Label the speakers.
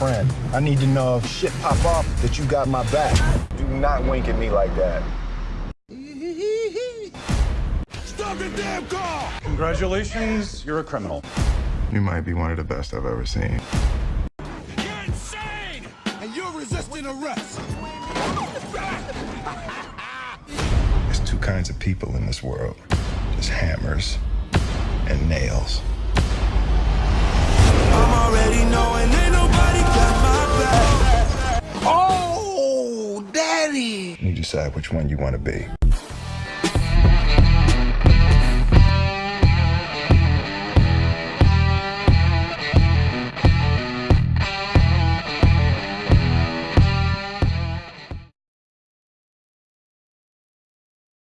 Speaker 1: friend. I need to know if shit pop off that you got my back. Do not wink at me like that.
Speaker 2: Stop the damn car! Congratulations, you're a criminal.
Speaker 3: You might be one of the best I've ever seen.
Speaker 2: You're insane! And you're resisting arrest!
Speaker 3: There's two kinds of people in this world. There's hammers You decide which one you want to be.